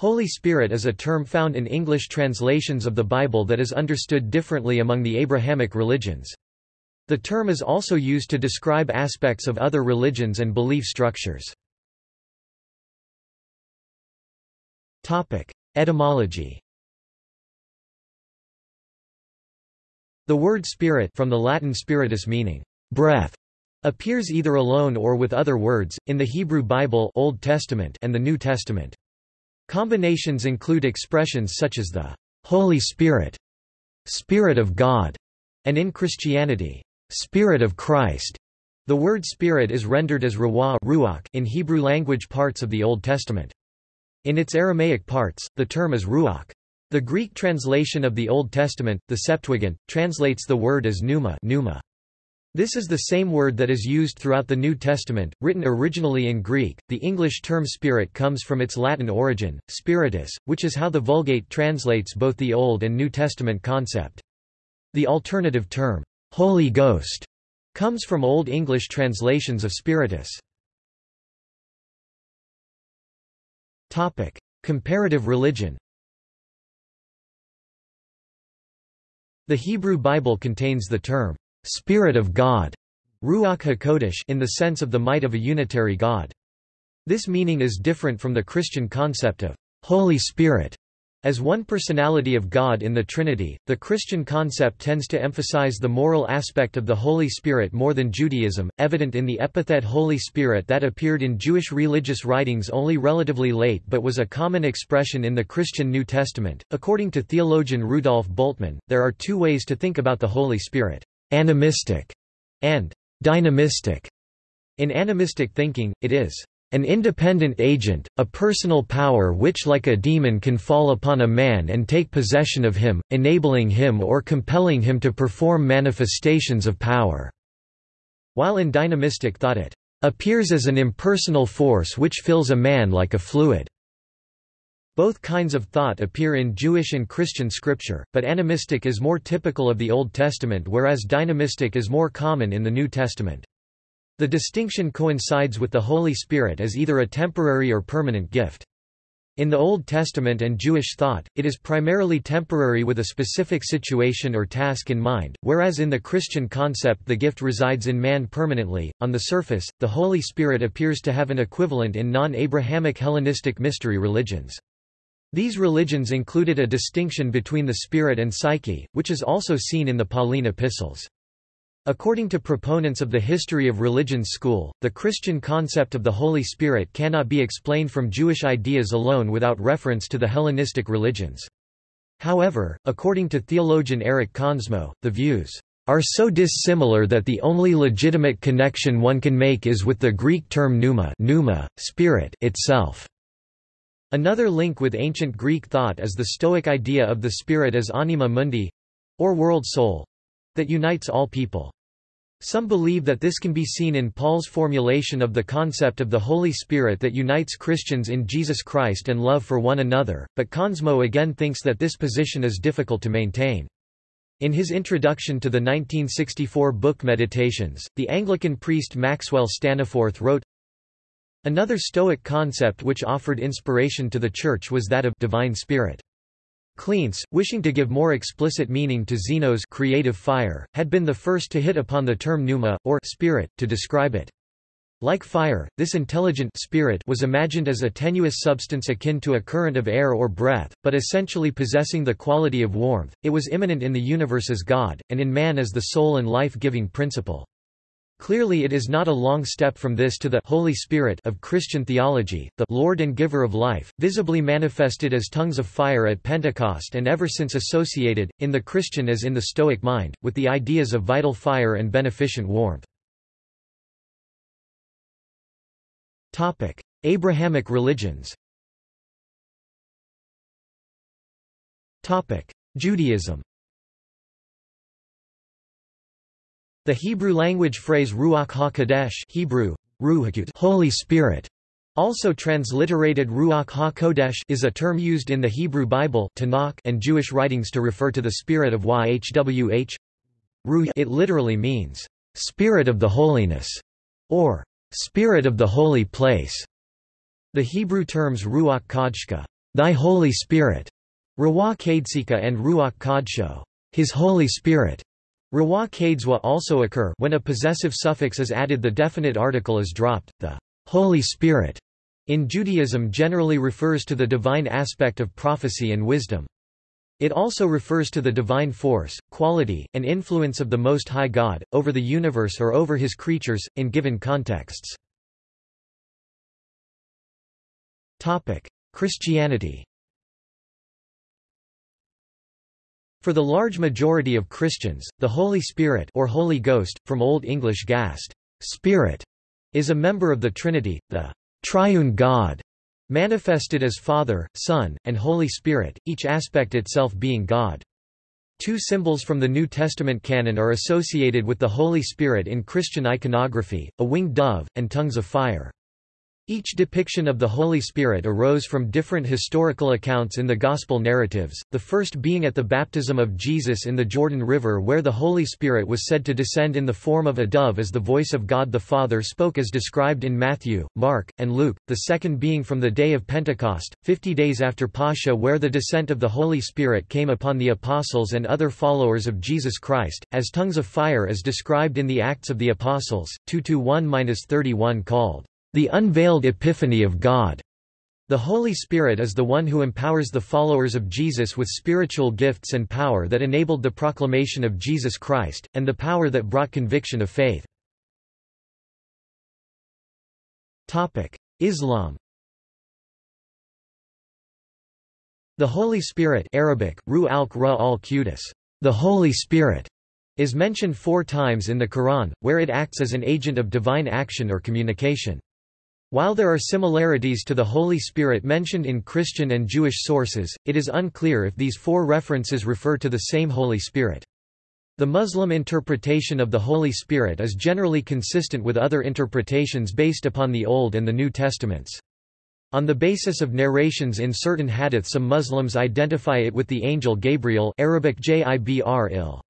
Holy Spirit is a term found in English translations of the Bible that is understood differently among the Abrahamic religions. The term is also used to describe aspects of other religions and belief structures. Etymology The word spirit from the Latin spiritus meaning breath appears either alone or with other words, in the Hebrew Bible Old Testament and the New Testament. Combinations include expressions such as the Holy Spirit, Spirit of God, and in Christianity, Spirit of Christ. The word spirit is rendered as ruach in Hebrew language parts of the Old Testament. In its Aramaic parts, the term is ruach. The Greek translation of the Old Testament, the Septuagint, translates the word as pneuma, pneuma. This is the same word that is used throughout the New Testament, written originally in Greek. The English term spirit comes from its Latin origin, spiritus, which is how the Vulgate translates both the Old and New Testament concept. The alternative term, Holy Ghost, comes from Old English translations of spiritus. Topic: Comparative religion. The Hebrew Bible contains the term Spirit of God Ruach HaKodesh in the sense of the might of a unitary God. This meaning is different from the Christian concept of Holy Spirit. As one personality of God in the Trinity, the Christian concept tends to emphasize the moral aspect of the Holy Spirit more than Judaism, evident in the epithet Holy Spirit that appeared in Jewish religious writings only relatively late but was a common expression in the Christian New Testament. According to theologian Rudolf Bultmann, there are two ways to think about the Holy Spirit animistic, and dynamistic. In animistic thinking, it is an independent agent, a personal power which like a demon can fall upon a man and take possession of him, enabling him or compelling him to perform manifestations of power." While in dynamistic thought it "...appears as an impersonal force which fills a man like a fluid." Both kinds of thought appear in Jewish and Christian scripture, but animistic is more typical of the Old Testament whereas dynamistic is more common in the New Testament. The distinction coincides with the Holy Spirit as either a temporary or permanent gift. In the Old Testament and Jewish thought, it is primarily temporary with a specific situation or task in mind, whereas in the Christian concept the gift resides in man permanently. On the surface, the Holy Spirit appears to have an equivalent in non Abrahamic Hellenistic mystery religions. These religions included a distinction between the spirit and psyche, which is also seen in the Pauline epistles. According to proponents of the history of religions school, the Christian concept of the Holy Spirit cannot be explained from Jewish ideas alone without reference to the Hellenistic religions. However, according to theologian Eric Konsmo, the views are so dissimilar that the only legitimate connection one can make is with the Greek term pneuma, pneuma spirit itself. Another link with ancient Greek thought is the Stoic idea of the spirit as anima mundi—or world soul—that unites all people. Some believe that this can be seen in Paul's formulation of the concept of the Holy Spirit that unites Christians in Jesus Christ and love for one another, but Konsmo again thinks that this position is difficult to maintain. In his introduction to the 1964 book Meditations, the Anglican priest Maxwell Staniforth wrote, Another Stoic concept which offered inspiration to the Church was that of divine spirit. Cleanthes, wishing to give more explicit meaning to Zeno's creative fire, had been the first to hit upon the term pneuma, or spirit, to describe it. Like fire, this intelligent spirit was imagined as a tenuous substance akin to a current of air or breath, but essentially possessing the quality of warmth. It was immanent in the universe as God, and in man as the soul and life-giving principle. Clearly it is not a long step from this to the Holy Spirit of Christian theology, the Lord and giver of life, visibly manifested as tongues of fire at Pentecost and ever since associated, in the Christian as in the Stoic mind, with the ideas of vital fire and beneficent warmth. Abrahamic religions Judaism The Hebrew language phrase Ruach HaKodesh Hebrew, Holy Spirit, also transliterated Ruach HaKodesh is a term used in the Hebrew Bible Tanakh and Jewish writings to refer to the spirit of Yhwh. It literally means, "...spirit of the holiness", or "...spirit of the holy place". The Hebrew terms Ruach Kodshka thy Holy Spirit, Ruach Kadesika and Ruach Kodsho, his Holy Spirit. Ruach Kadeswa also occur when a possessive suffix is added the definite article is dropped. The Holy Spirit in Judaism generally refers to the divine aspect of prophecy and wisdom. It also refers to the divine force, quality, and influence of the Most High God, over the universe or over his creatures, in given contexts. Christianity For the large majority of Christians, the Holy Spirit or Holy Ghost, from Old English gast, spirit, is a member of the Trinity, the triune God, manifested as Father, Son, and Holy Spirit, each aspect itself being God. Two symbols from the New Testament canon are associated with the Holy Spirit in Christian iconography, a winged dove, and tongues of fire. Each depiction of the Holy Spirit arose from different historical accounts in the Gospel narratives, the first being at the baptism of Jesus in the Jordan River where the Holy Spirit was said to descend in the form of a dove as the voice of God the Father spoke as described in Matthew, Mark, and Luke, the second being from the day of Pentecost, fifty days after Pascha where the descent of the Holy Spirit came upon the apostles and other followers of Jesus Christ, as tongues of fire as described in the Acts of the Apostles, 2-1-31 called the unveiled epiphany of God. The Holy Spirit is the one who empowers the followers of Jesus with spiritual gifts and power that enabled the proclamation of Jesus Christ, and the power that brought conviction of faith. Islam The Holy Spirit Arabic, the Holy Spirit, is mentioned four times in the Quran, where it acts as an agent of divine action or communication. While there are similarities to the Holy Spirit mentioned in Christian and Jewish sources, it is unclear if these four references refer to the same Holy Spirit. The Muslim interpretation of the Holy Spirit is generally consistent with other interpretations based upon the Old and the New Testaments. On the basis of narrations in certain hadith some Muslims identify it with the angel Gabriel Arabic Jibr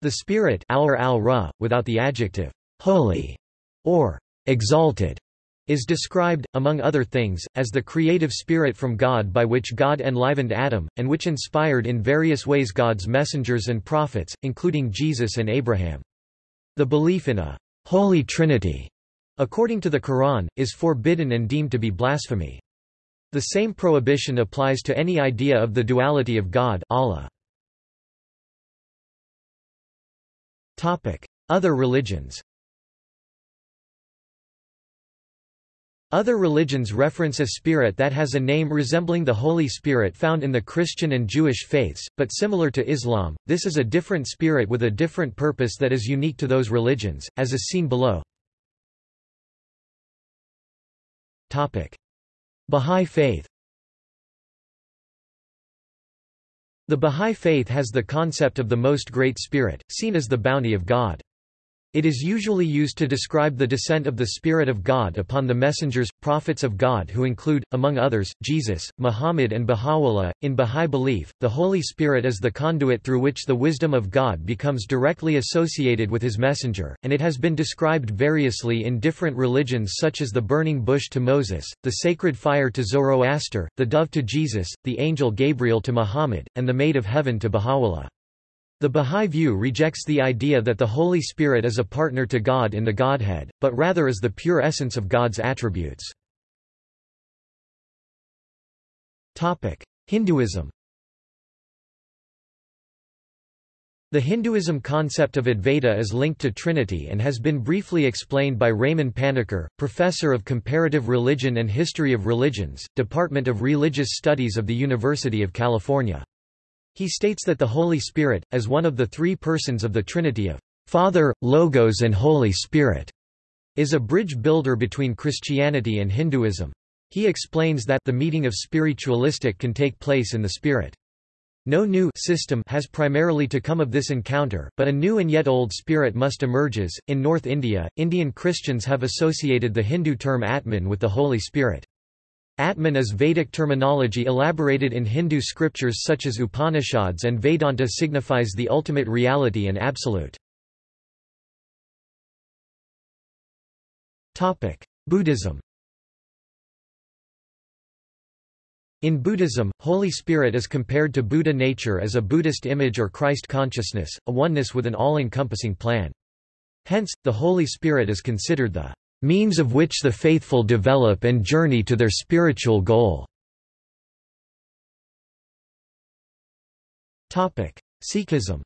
The Spirit al without the adjective holy or exalted is described, among other things, as the creative spirit from God by which God enlivened Adam, and which inspired in various ways God's messengers and prophets, including Jesus and Abraham. The belief in a Holy Trinity, according to the Quran, is forbidden and deemed to be blasphemy. The same prohibition applies to any idea of the duality of God Allah. Other religions Other religions reference a spirit that has a name resembling the Holy Spirit found in the Christian and Jewish faiths, but similar to Islam, this is a different spirit with a different purpose that is unique to those religions, as is seen below. Bahá'í Faith The Bahá'í Faith has the concept of the Most Great Spirit, seen as the bounty of God. It is usually used to describe the descent of the Spirit of God upon the messengers, prophets of God who include, among others, Jesus, Muhammad and Baha'u'llah. In Baha'i belief, the Holy Spirit is the conduit through which the wisdom of God becomes directly associated with his messenger, and it has been described variously in different religions such as the burning bush to Moses, the sacred fire to Zoroaster, the dove to Jesus, the angel Gabriel to Muhammad, and the maid of heaven to Baha'u'llah. The Bahá'í view rejects the idea that the Holy Spirit is a partner to God in the Godhead, but rather is the pure essence of God's attributes. Hinduism The Hinduism concept of Advaita is linked to Trinity and has been briefly explained by Raymond Panikkar, professor of Comparative Religion and History of Religions, Department of Religious Studies of the University of California. He states that the Holy Spirit, as one of the three persons of the Trinity of Father, Logos and Holy Spirit, is a bridge builder between Christianity and Hinduism. He explains that the meeting of spiritualistic can take place in the spirit. No new system has primarily to come of this encounter, but a new and yet old spirit must emerges. In North India, Indian Christians have associated the Hindu term Atman with the Holy Spirit. Atman is Vedic terminology elaborated in Hindu scriptures such as Upanishads and Vedanta signifies the ultimate reality and absolute. Buddhism In Buddhism, Holy Spirit is compared to Buddha nature as a Buddhist image or Christ consciousness, a oneness with an all-encompassing plan. Hence, the Holy Spirit is considered the means of which the faithful develop and journey to their spiritual goal. Sikhism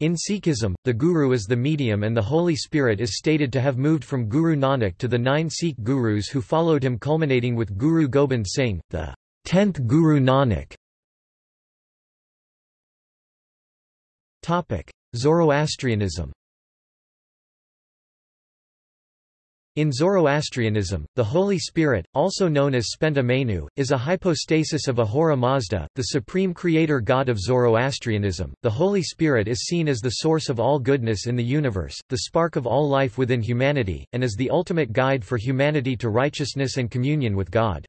In Sikhism, the Guru is the medium and the Holy Spirit is stated to have moved from Guru Nanak to the nine Sikh Gurus who followed him culminating with Guru Gobind Singh, the tenth Guru Nanak. Zoroastrianism In Zoroastrianism, the Holy Spirit, also known as Spenta Mainyu, is a hypostasis of Ahura Mazda, the supreme creator god of Zoroastrianism. The Holy Spirit is seen as the source of all goodness in the universe, the spark of all life within humanity, and as the ultimate guide for humanity to righteousness and communion with God.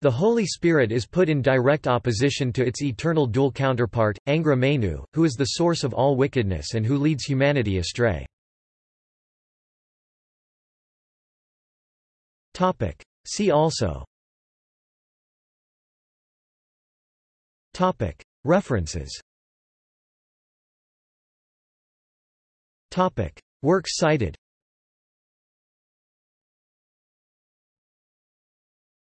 The Holy Spirit is put in direct opposition to its eternal dual counterpart, Angra Mainyu, who is the source of all wickedness and who leads humanity astray. Topic. See also Topic. References Topic. Works cited